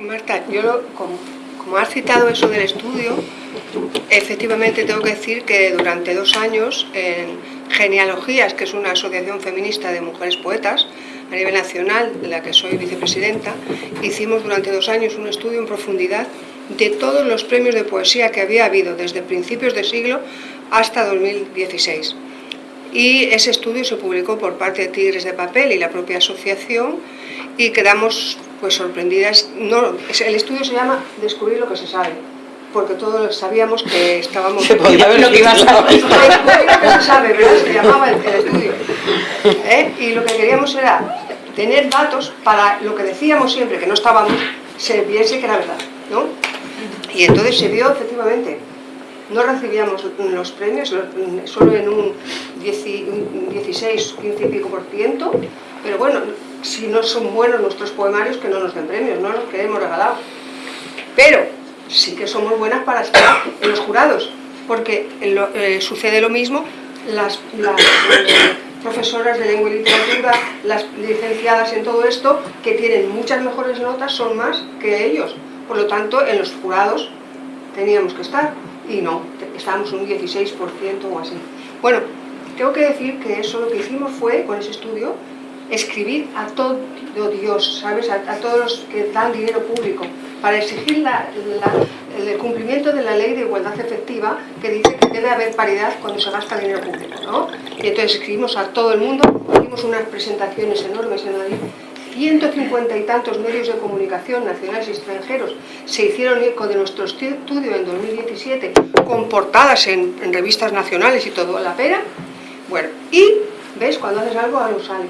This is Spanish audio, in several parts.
Marta, yo como, como has citado eso del estudio, efectivamente tengo que decir que durante dos años en Genealogías, que es una asociación feminista de mujeres poetas a nivel nacional, de la que soy vicepresidenta, hicimos durante dos años un estudio en profundidad de todos los premios de poesía que había habido desde principios de siglo hasta 2016. Y ese estudio se publicó por parte de Tigres de Papel y la propia asociación y quedamos pues sorprendidas. No, el estudio se llama Descubrir lo que se sabe, porque todos sabíamos que estábamos... Se podía ver lo que ibas a Descubrir lo que se sabe, ¿verdad? Se llamaba el, el estudio. ¿Eh? Y lo que queríamos era tener datos para lo que decíamos siempre, que no estábamos, se viese que era verdad, ¿no? Y entonces se vio efectivamente no recibíamos los premios, solo en un 16, 15 y pico por ciento, pero bueno, si no son buenos nuestros poemarios, que no nos den premios, no los queremos regalados. Pero sí que somos buenas para estar en los jurados, porque eh, sucede lo mismo, las, profesoras de lengua y literatura, las licenciadas en todo esto, que tienen muchas mejores notas, son más que ellos. Por lo tanto, en los jurados teníamos que estar, y no, estábamos un 16% o así. Bueno, tengo que decir que eso lo que hicimos fue, con ese estudio, escribir a todo Dios, ¿sabes? A, todos los que dan dinero público, para exigir el cumplimiento de la ley de igualdad efectiva que dice que debe haber paridad cuando se gasta dinero público, ¿no? Y entonces escribimos a todo el mundo, hicimos unas presentaciones enormes en Madrid, 150 y tantos medios de comunicación nacionales y extranjeros se hicieron eco de nuestro estudio en 2017 con portadas en, revistas nacionales y todo a la pera. Bueno, y ves, cuando haces algo, algo sale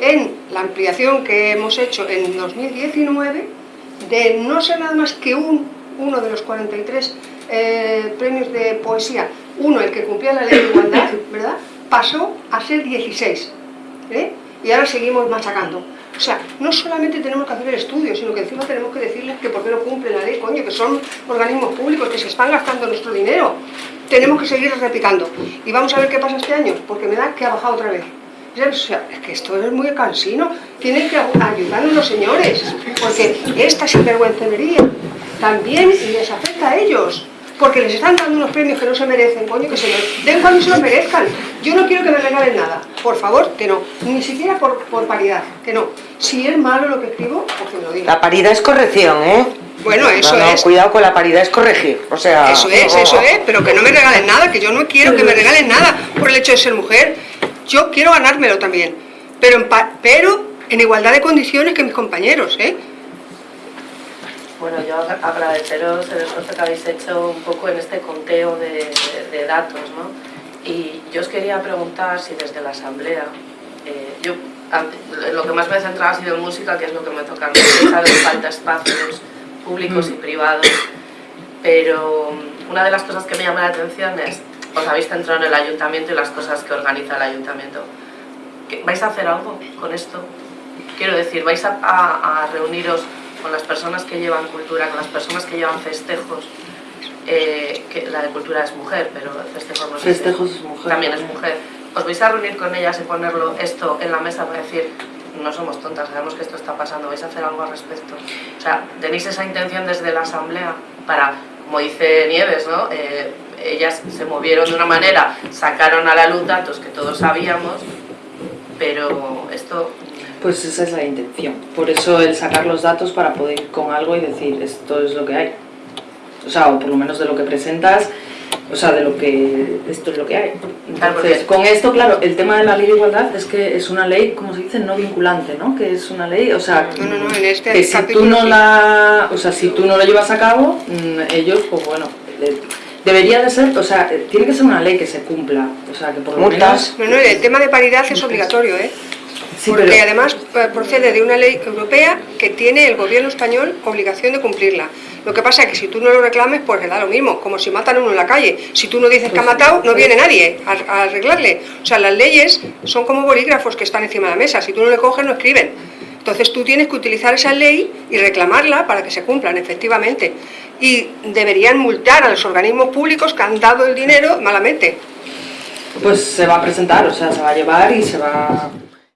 en la ampliación que hemos hecho en 2019 de no ser nada más que un, uno de los 43 eh, premios de poesía, uno el que cumplía la ley de igualdad, ¿verdad? pasó a ser 16 ¿eh? y ahora seguimos machacando. O sea, no solamente tenemos que hacer el estudio, sino que encima tenemos que decirles que por qué no cumplen la ley, coño, que son organismos públicos, que se están gastando nuestro dinero. Tenemos que seguir replicando. Y vamos a ver qué pasa este año, porque me da que ha bajado otra vez. O sea, es que esto es muy cansino. Tienen que ayudarnos los señores, porque esta sinvergüencería también les afecta a ellos. Porque les están dando unos premios que no se merecen, coño, que se los den cuando se los merezcan. Yo no quiero que me regalen nada, por favor, que no. Ni siquiera por, por paridad, que no. Si es malo lo que escribo, pues que me lo diga. La paridad es corrección, ¿eh? Bueno, eso no, no, es. cuidado con la paridad, es corregir. O sea... Eso es, eso es, pero que no me regalen nada, que yo no quiero que me regalen nada por el hecho de ser mujer yo quiero ganármelo también, pero en, pero en igualdad de condiciones que mis compañeros, ¿eh? Bueno, yo agradeceros el esfuerzo que habéis hecho un poco en este conteo de, de, datos, ¿no? Y yo os quería preguntar si desde la Asamblea, eh, yo lo que más me he centrado ha sido en música, que es lo que me toca a mí, que falta espacios públicos y mm. privados, pero una de las cosas que me llama la atención es os habéis centrado en el ayuntamiento y las cosas que organiza el ayuntamiento. ¿Vais a hacer algo con esto? Quiero decir, ¿vais a, reuniros con las personas que llevan cultura, con las personas que llevan festejos? Eh, que la de cultura es mujer, pero festejos no Festejos es mujer. También es mujer. ¿Os vais a reunir con ellas y ponerlo esto en la mesa para decir no somos tontas, sabemos que esto está pasando, vais a hacer algo al respecto? O sea, ¿tenéis esa intención desde la asamblea para, como dice Nieves, ¿no? Eh, ellas se movieron de una manera, sacaron a la luz datos que todos sabíamos, pero esto... Pues esa es la intención, por eso el sacar los datos para poder ir con algo y decir esto es lo que hay. O sea, o por lo menos de lo que presentas, o sea, de lo que esto es lo que hay. Entonces, con esto, claro, el tema de la ley de igualdad es que es una ley, como se dice, no vinculante, ¿no? Que es una ley, o sea, no, no, no, en este que si tú no la, o sea, si tú no lo llevas a cabo, mm, ellos, pues bueno, Debería de ser, o sea, tiene que ser una ley que se cumpla, o sea, que por lo menos... No, no, el tema de paridad es obligatorio, ¿eh? Sí, Porque además eh, procede de una ley europea que tiene el gobierno español obligación de cumplirla. Lo que pasa es que si tú no lo reclames, pues le da lo mismo, como si matan a uno en la calle. Si tú no dices que ha pues matado, no viene nadie a, a arreglarle. O sea, las leyes son como bolígrafos que están encima de la mesa. Si tú no le coges, no escriben. Entonces tú tienes que utilizar esa ley y reclamarla para que se cumplan efectivamente. Y deberían multar a los organismos públicos que han dado el dinero malamente. Pues se va a presentar, o sea, se va a llevar y se va